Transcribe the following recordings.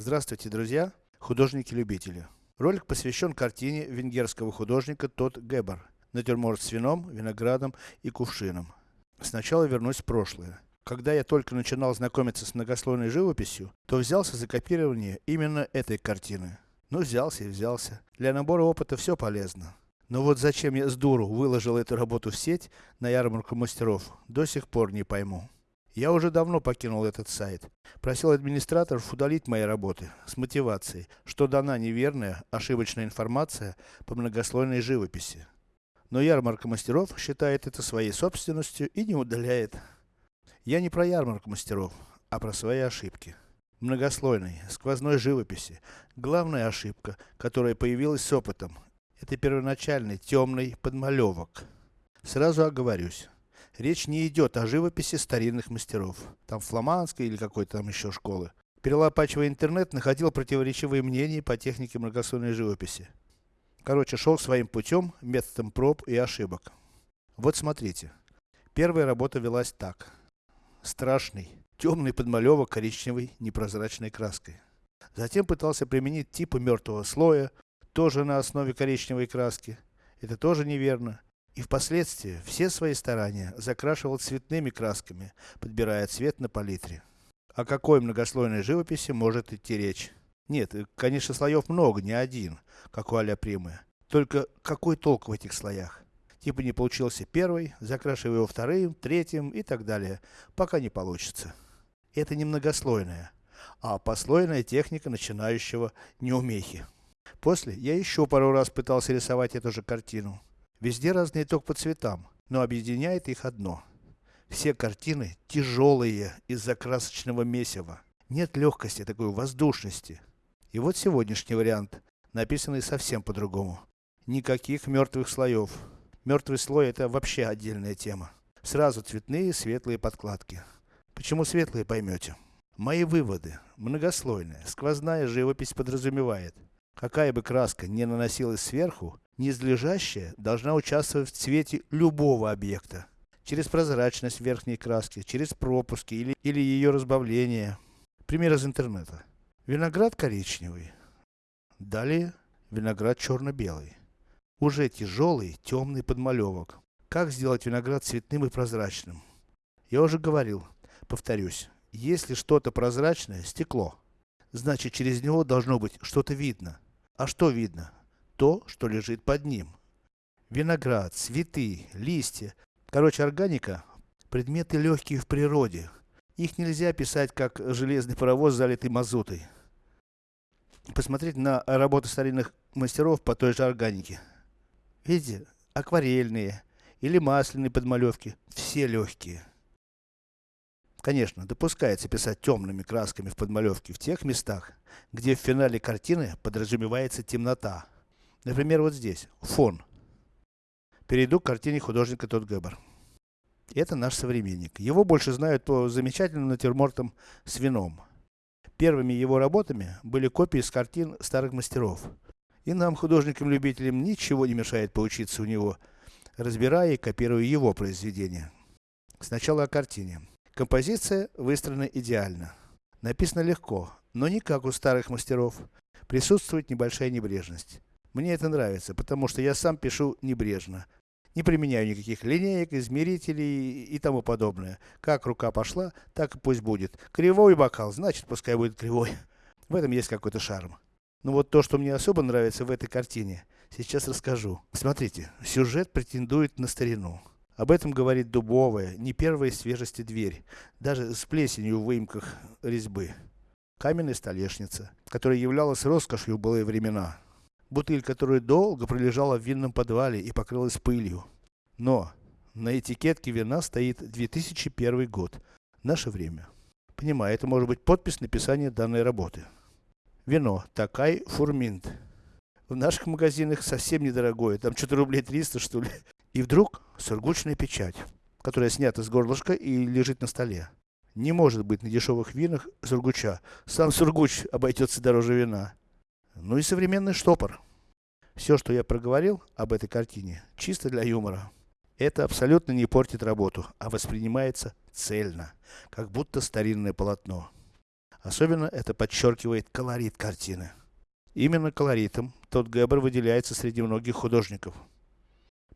Здравствуйте, друзья, художники-любители. Ролик посвящен картине венгерского художника Тот Гебер. Натюрморт с вином, виноградом и кувшином. Сначала вернусь в прошлое. Когда я только начинал знакомиться с многослойной живописью, то взялся за копирование именно этой картины. Ну взялся и взялся. Для набора опыта все полезно. Но вот зачем я с дуру выложил эту работу в сеть, на ярмарку мастеров, до сих пор не пойму. Я уже давно покинул этот сайт. Просил администраторов удалить мои работы, с мотивацией, что дана неверная, ошибочная информация по многослойной живописи. Но ярмарка мастеров считает это своей собственностью и не удаляет. Я не про ярмарку мастеров, а про свои ошибки. Многослойной, сквозной живописи. Главная ошибка, которая появилась с опытом, это первоначальный темный подмалевок. Сразу оговорюсь. Речь не идет о живописи старинных мастеров. Там фламандской или какой-то там еще школы. Перелопачивая интернет, находил противоречивые мнения по технике многослойной живописи. Короче, шел своим путем, методом проб и ошибок. Вот смотрите. Первая работа велась так. Страшный, темный подмалевок коричневой непрозрачной краской. Затем пытался применить типы мертвого слоя, тоже на основе коричневой краски. Это тоже неверно. И впоследствии все свои старания закрашивал цветными красками, подбирая цвет на палитре. О какой многослойной живописи может идти речь? Нет, конечно слоев много, не один, как у а Примы. Только какой толк в этих слоях? Типа не получился первый, закрашивай его вторым, третьим и так далее, пока не получится. Это не многослойная, а послойная техника начинающего неумехи. После я еще пару раз пытался рисовать эту же картину. Везде разный итог по цветам, но объединяет их одно. Все картины тяжелые из-за красочного месива. Нет легкости, такой воздушности. И вот сегодняшний вариант, написанный совсем по-другому. Никаких мертвых слоев. Мертвый слой это вообще отдельная тема. Сразу цветные, светлые подкладки. Почему светлые, поймете. Мои выводы. Многослойная, сквозная живопись подразумевает. Какая бы краска не наносилась сверху, Низлежащая должна участвовать в цвете любого объекта. Через прозрачность верхней краски, через пропуски или, или ее разбавление. Пример из интернета. Виноград коричневый. Далее виноград черно-белый. Уже тяжелый, темный подмалевок. Как сделать виноград цветным и прозрачным? Я уже говорил, повторюсь. Если что-то прозрачное, стекло, значит через него должно быть что-то видно. А что видно? То, что лежит под ним. Виноград, цветы, листья. Короче, органика – предметы легкие в природе. Их нельзя писать как железный паровоз, залитый мазутой. Посмотреть на работы старинных мастеров по той же органике. Видите, акварельные или масляные подмалевки, все легкие. Конечно, допускается писать темными красками в подмалевке в тех местах, где в финале картины подразумевается темнота. Например, вот здесь, фон. Перейду к картине художника Тот Гебер. Это наш современник. Его больше знают по замечательным натюрмортам с вином. Первыми его работами были копии с картин старых мастеров. И нам, художникам-любителям, ничего не мешает поучиться у него, разбирая и копируя его произведения. Сначала о картине. Композиция выстроена идеально. Написано легко, но не как у старых мастеров. Присутствует небольшая небрежность. Мне это нравится, потому что я сам пишу небрежно. Не применяю никаких линеек, измерителей и тому подобное. Как рука пошла, так и пусть будет. Кривой бокал, значит пускай будет кривой. В этом есть какой-то шарм. Но вот то, что мне особо нравится в этой картине, сейчас расскажу. Смотрите, сюжет претендует на старину. Об этом говорит дубовая, не первой свежести дверь, даже с плесенью в выемках резьбы. Каменная столешница, которая являлась роскошью в былые времена бутыль которая долго пролежала в винном подвале и покрылась пылью. Но, на этикетке вина стоит 2001 год, наше время. Понимаю, это может быть подпись написания данной работы. Вино, Такай Фурминт. В наших магазинах совсем недорогое, там что-то рублей 300 что ли. И вдруг сургучная печать, которая снята с горлышка и лежит на столе. Не может быть на дешевых винах сургуча. Сам сургуч обойдется дороже вина. Ну и современный штопор. Все, что я проговорил об этой картине, чисто для юмора. Это абсолютно не портит работу, а воспринимается цельно, как будто старинное полотно. Особенно это подчеркивает колорит картины. Именно колоритом тот Геббер выделяется среди многих художников.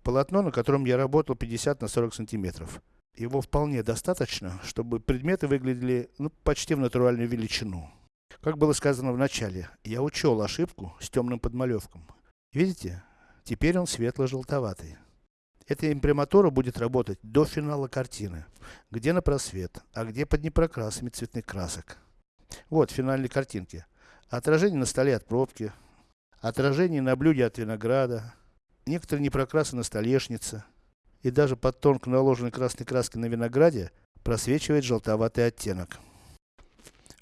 Полотно, на котором я работал 50 на 40 сантиметров. Его вполне достаточно, чтобы предметы выглядели, ну, почти в натуральную величину. Как было сказано в начале, я учел ошибку с темным подмалевком. Видите? Теперь он светло-желтоватый. Эта имприматура будет работать до финала картины. Где на просвет, а где под непрокрасами цветных красок. Вот финальные картинки. Отражение на столе от пробки. Отражение на блюде от винограда. Некоторые непрокрасы на столешнице. И даже под тонко наложенной красной краской на винограде просвечивает желтоватый оттенок.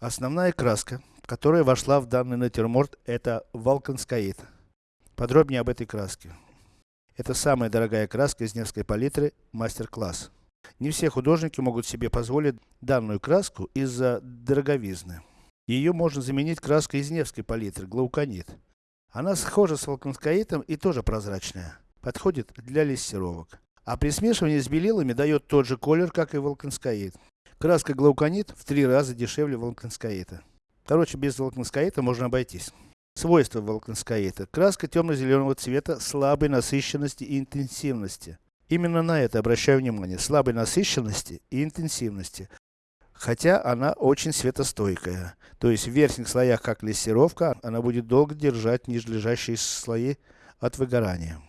Основная краска, которая вошла в данный натюрморт, это валканскаид. Подробнее об этой краске. Это самая дорогая краска из Невской палитры, мастер-класс. Не все художники могут себе позволить данную краску из-за дороговизны. Ее можно заменить краской из Невской палитры, глауконит. Она схожа с валканскаитом и тоже прозрачная. Подходит для лессировок. А при смешивании с белилами дает тот же колер, как и валканскаит. Краска глауконит в три раза дешевле валканскаита. Короче, без валканскаита можно обойтись. Свойства волконскаита. Краска темно-зеленого цвета слабой насыщенности и интенсивности. Именно на это обращаю внимание. Слабой насыщенности и интенсивности. Хотя она очень светостойкая. То есть в верхних слоях, как лессировка, она будет долго держать нижележащие слои от выгорания.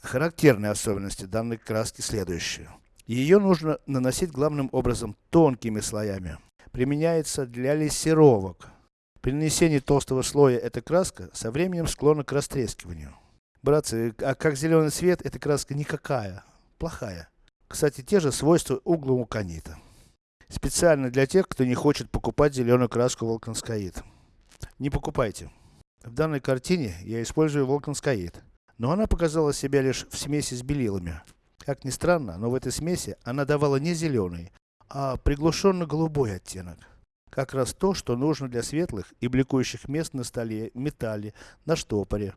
Характерные особенности данной краски следующие. Ее нужно наносить главным образом тонкими слоями. Применяется для лессировок. При нанесении толстого слоя эта краска со временем склонна к растрескиванию. Братцы, а как зеленый цвет, эта краска никакая, плохая. Кстати, те же свойства у глауконита. Специально для тех, кто не хочет покупать зеленую краску волконскаид. Не покупайте. В данной картине я использую волконскаид. Но она показала себя лишь в смеси с белилами. Как ни странно, но в этой смеси она давала не зеленый, а приглушенно-голубой оттенок. Как раз то, что нужно для светлых и бликующих мест на столе, металле, на штопоре.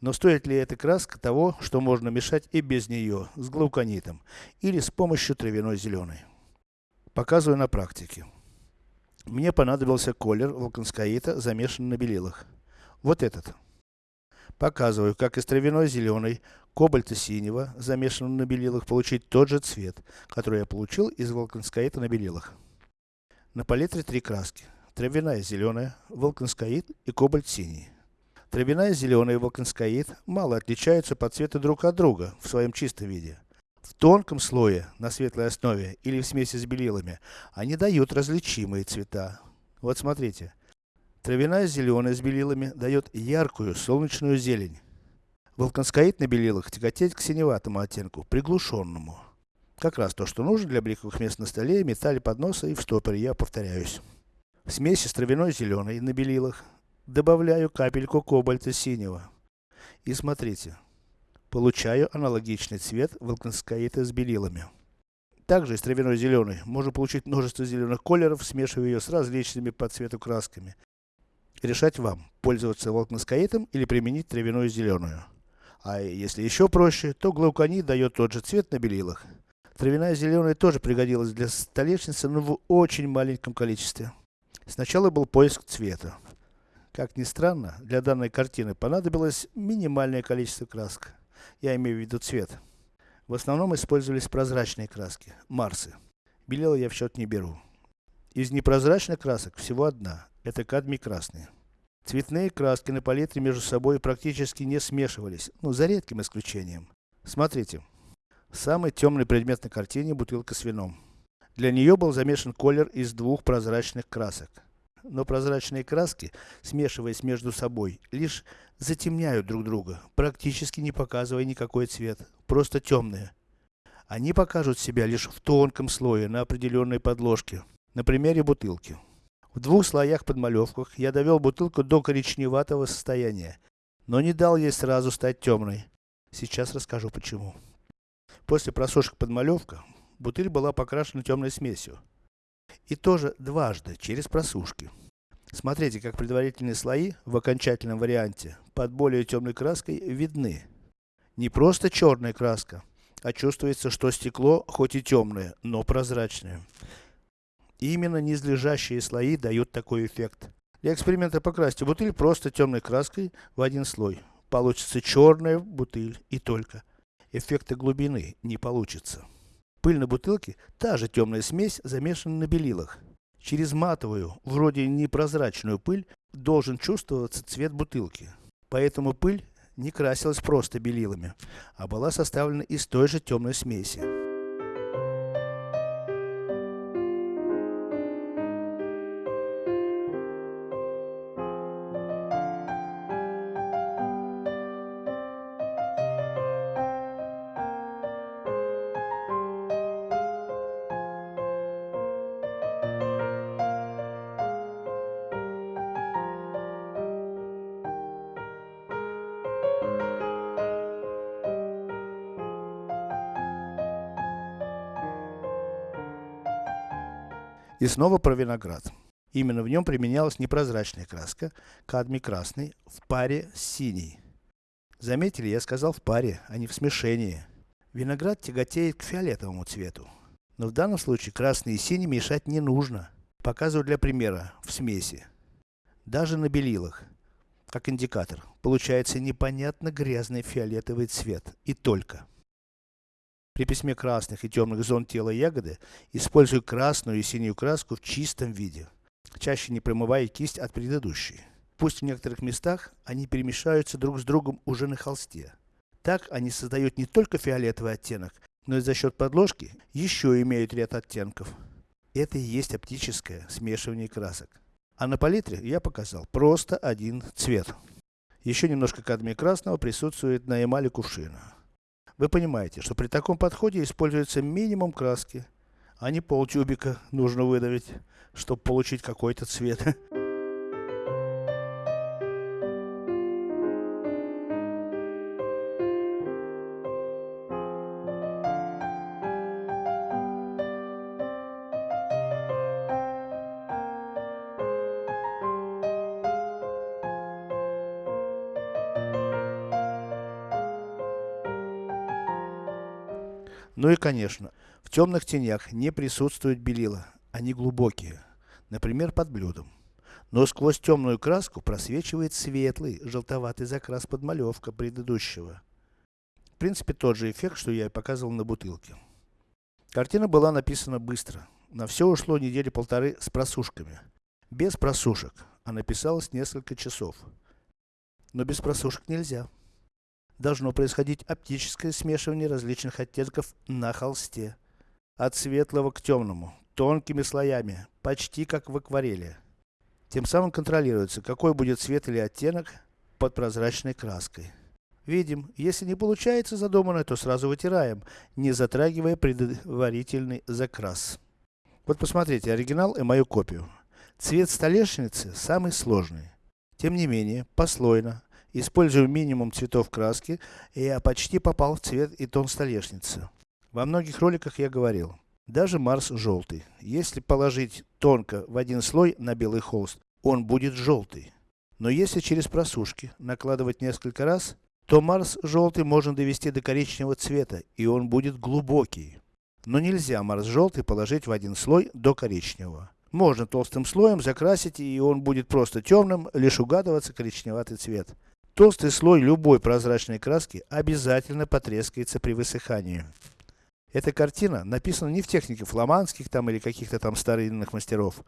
Но стоит ли эта краска того, что можно мешать и без нее, с глауконитом, или с помощью травяной зеленой? Показываю на практике. Мне понадобился колер волконскаита, замешанный на белилах. Вот этот. Показываю, как из травяной зеленой, кобальта-синего, замешанного на белилах, получить тот же цвет, который я получил из волконскаита на белилах. На палитре три краски. Травяная зеленая, волконскаид и кобальт синий. Травяная зеленая и волконскаид мало отличаются по цвету друг от друга в своем чистом виде. В тонком слое, на светлой основе или в смеси с белилами, они дают различимые цвета. Вот смотрите. Травяная зеленая с белилами дает яркую солнечную зелень. Волконскаид на белилах тяготеет к синеватому оттенку, приглушенному. Как раз то, что нужно для бликовых мест на столе, металле подноса и в стопоре, я повторяюсь. В смеси с травяной зеленой на белилах добавляю капельку кобальта синего. И смотрите. Получаю аналогичный цвет волконскаита с белилами. Также из травяной зеленой можно получить множество зеленых колеров, смешивая ее с различными по цвету красками. Решать вам, пользоваться волконскаитом или применить травяную зеленую. А если еще проще, то глауконит дает тот же цвет на белилах. Травяная зеленая тоже пригодилась для столешницы, но в очень маленьком количестве. Сначала был поиск цвета. Как ни странно, для данной картины понадобилось минимальное количество красок. Я имею в виду цвет. В основном использовались прозрачные краски, марсы. Белила я в счет не беру. Из непрозрачных красок всего одна, это кадмий красный. Цветные краски на палитре между собой практически не смешивались, ну за редким исключением. Смотрите. Самый темный предмет на картине – бутылка с вином. Для нее был замешан колер из двух прозрачных красок. Но прозрачные краски, смешиваясь между собой, лишь затемняют друг друга, практически не показывая никакой цвет, просто темные. Они покажут себя лишь в тонком слое на определенной подложке, на примере бутылки. В двух слоях подмалевках я довел бутылку до коричневатого состояния, но не дал ей сразу стать темной. Сейчас расскажу почему. После просушек подмалевка, бутыль была покрашена темной смесью. И тоже дважды, через просушки. Смотрите, как предварительные слои, в окончательном варианте, под более темной краской, видны. Не просто черная краска, а чувствуется, что стекло, хоть и темное, но прозрачное. Именно низлежащие слои дают такой эффект. Для эксперимента покрасьте бутыль просто темной краской в один слой. Получится черная бутыль и только. Эффекта глубины не получится. Пыль на бутылке, та же темная смесь, замешана на белилах. Через матовую, вроде непрозрачную пыль, должен чувствоваться цвет бутылки. Поэтому пыль не красилась просто белилами, а была составлена из той же темной смеси. И снова про виноград. Именно в нем применялась непрозрачная краска, кадмий красный, в паре с синей. Заметили, я сказал в паре, а не в смешении. Виноград тяготеет к фиолетовому цвету. Но в данном случае красный и синий мешать не нужно. Показываю для примера, в смеси. Даже на белилах, как индикатор, получается непонятно грязный фиолетовый цвет. И только. При письме красных и темных зон тела ягоды использую красную и синюю краску в чистом виде, чаще не промывая кисть от предыдущей. Пусть в некоторых местах они перемешаются друг с другом уже на холсте. Так они создают не только фиолетовый оттенок, но и за счет подложки еще имеют ряд оттенков. Это и есть оптическое смешивание красок. А на палитре я показал просто один цвет. Еще немножко кадмия красного присутствует на эмали кувшина. Вы понимаете, что при таком подходе используется минимум краски, а не полтюбика нужно выдавить, чтобы получить какой-то цвет. Ну и конечно, в темных тенях не присутствует белила, они глубокие, например под блюдом. Но сквозь темную краску просвечивает светлый, желтоватый закрас подмалевка предыдущего. В принципе тот же эффект, что я и показывал на бутылке. Картина была написана быстро. На все ушло недели полторы с просушками. Без просушек, а написалось несколько часов. Но без просушек нельзя должно происходить оптическое смешивание различных оттенков на холсте. От светлого к темному, тонкими слоями, почти как в акварели. Тем самым контролируется, какой будет цвет или оттенок под прозрачной краской. Видим, если не получается задуманное, то сразу вытираем, не затрагивая предварительный закрас. Вот посмотрите оригинал и мою копию. Цвет столешницы самый сложный. Тем не менее, послойно, Использую минимум цветов краски, и я почти попал в цвет и тон столешницы. Во многих роликах я говорил, даже Марс желтый. Если положить тонко в один слой на белый холст, он будет желтый. Но если через просушки накладывать несколько раз, то Марс желтый можно довести до коричневого цвета, и он будет глубокий. Но нельзя Марс желтый положить в один слой до коричневого. Можно толстым слоем закрасить, и он будет просто темным, лишь угадываться коричневатый цвет. Толстый слой любой прозрачной краски обязательно потрескается при высыхании. Эта картина написана не в технике фламандских там или каких-то там старинных мастеров.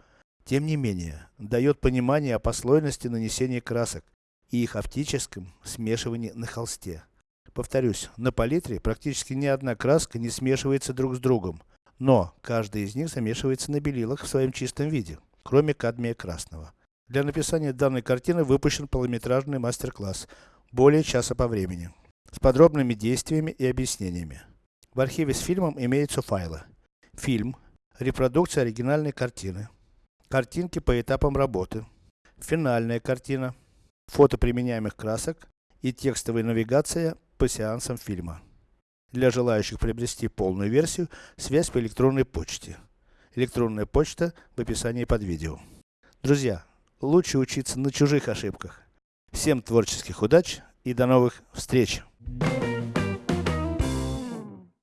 Тем не менее, дает понимание о послойности нанесения красок и их оптическом смешивании на холсте. Повторюсь, на палитре практически ни одна краска не смешивается друг с другом, но каждая из них замешивается на белилах в своем чистом виде, кроме кадмия красного. Для написания данной картины выпущен полнометражный мастер-класс, более часа по времени, с подробными действиями и объяснениями. В архиве с фильмом имеются файлы. Фильм, репродукция оригинальной картины, картинки по этапам работы, финальная картина, фото применяемых красок и текстовая навигация по сеансам фильма. Для желающих приобрести полную версию, связь по электронной почте. Электронная почта в описании под видео. Друзья, лучше учиться на чужих ошибках. Всем творческих удач и до новых встреч!